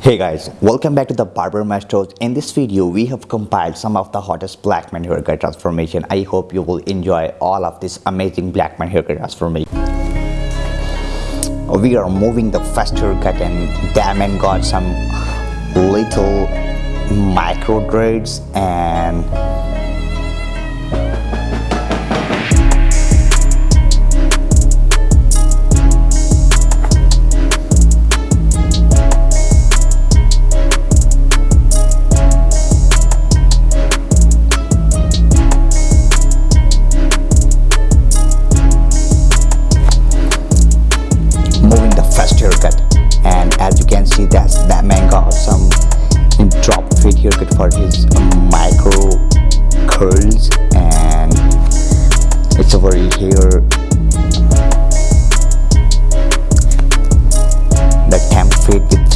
Hey guys, welcome back to the Barber Masters. In this video, we have compiled some of the hottest black man haircut transformation. I hope you will enjoy all of this amazing black man haircut transformation. We are moving the first haircut and that man got some little micro dreads and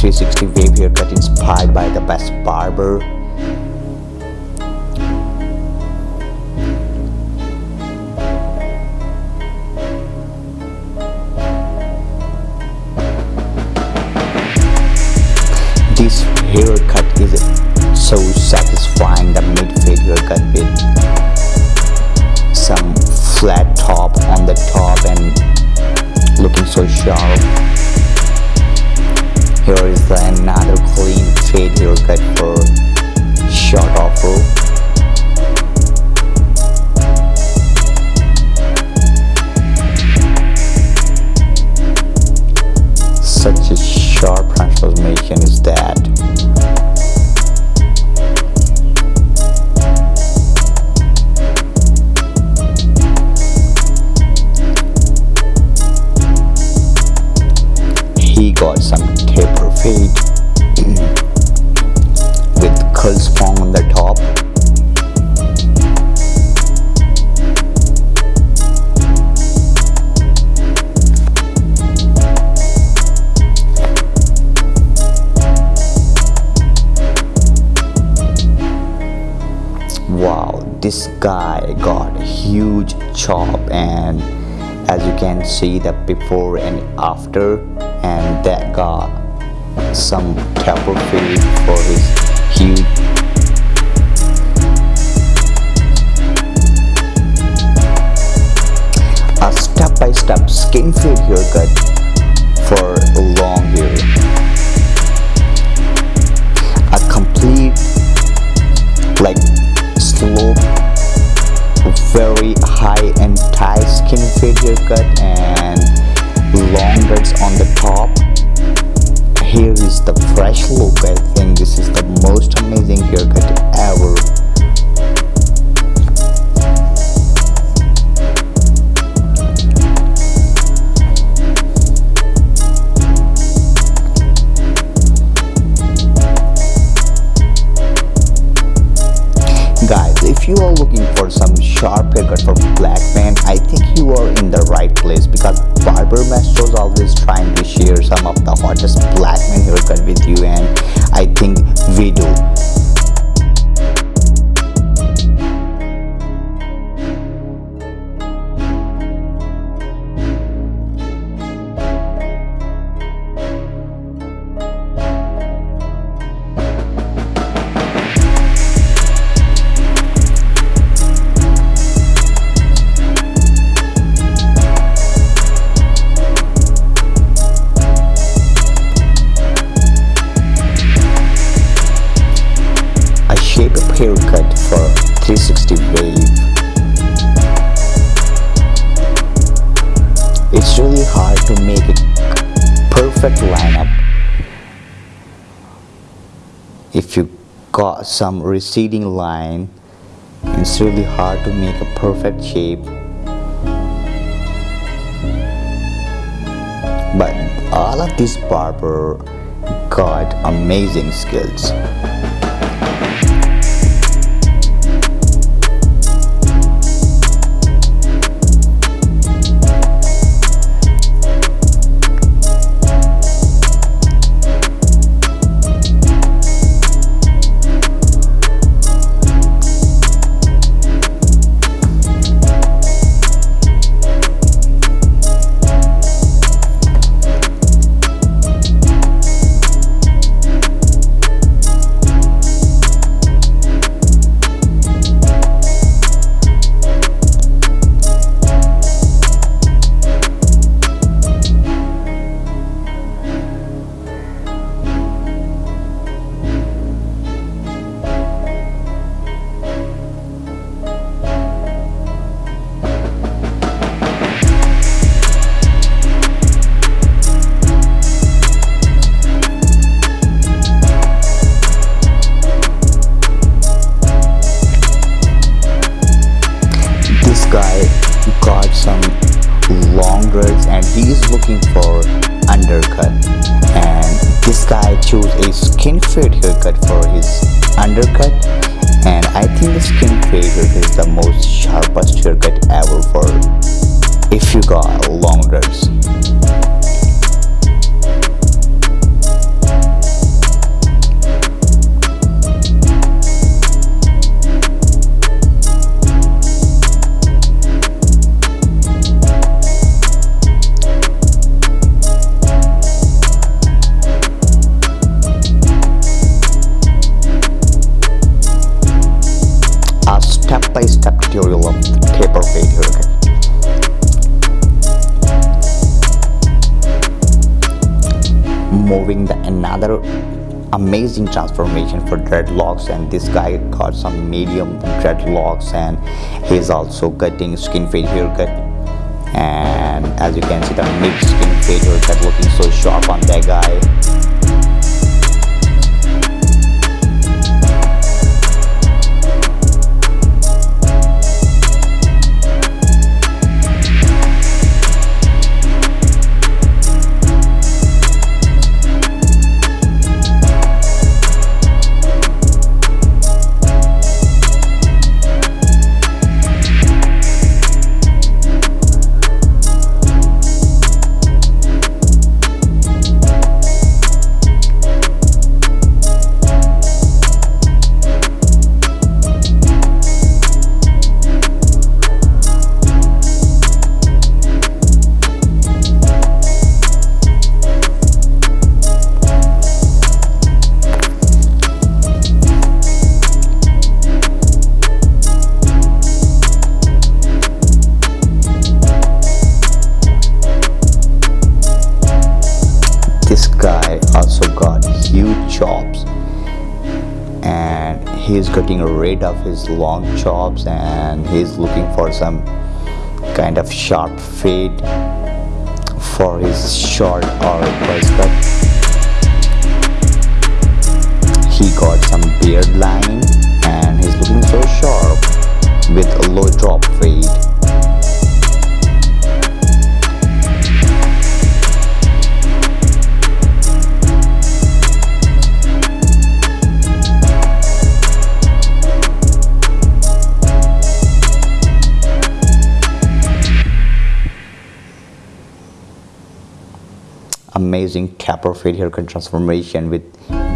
360 wave haircut inspired by the best barber. This haircut is so satisfying the mid fade haircut with some flat top on the top and looking so sharp here is another clean fade haircut for short afro such a sharp transformation is that he got some fade mm, with curl sponge on the top. Wow this guy got a huge chop and as you can see the before and after and that got some taper fade for his huge a step-by-step skin fade haircut for a long hair a complete like slope very high and tight skin fade haircut and some to make a perfect lineup. If you got some receding line it's really hard to make a perfect shape. But all of these barber got amazing skills chose a skin fade haircut for his undercut and I think the skin fade haircut is the most sharpest haircut ever for if you got long dreads. Step-by-step tutorial of taper fade haircut. Moving the another amazing transformation for dreadlocks and this guy got some medium dreadlocks and he's also cutting skin fade haircut and as you can see the mid skin fade haircut looking so sharp on that guy he's getting rid of his long chops and he's looking for some kind of sharp fade for his short or buzz cut he got some beard line and he's looking so sharp with a low drop fade amazing taper fade haircut transformation with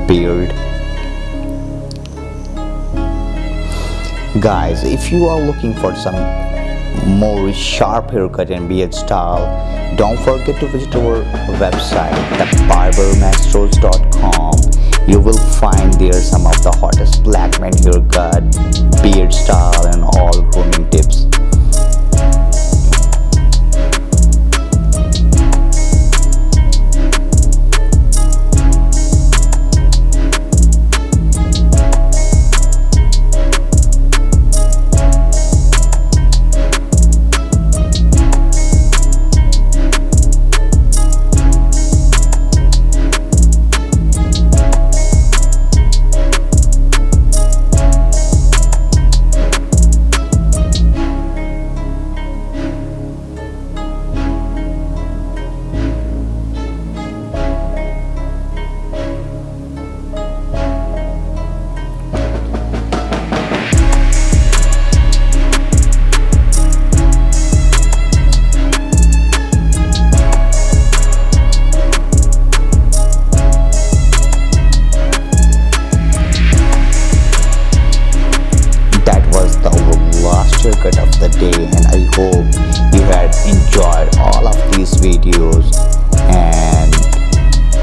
beard. Guys if you are looking for some more sharp haircut and beard style don't forget to visit our website thebarbermasters.com you will find there some of the hottest black man haircut beard style and all grooming tips the day and I hope you had enjoyed all of these videos and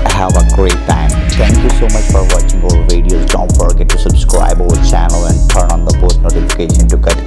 have a great time. Thank you so much for watching our videos. Don't forget to subscribe our channel and turn on the post notification to get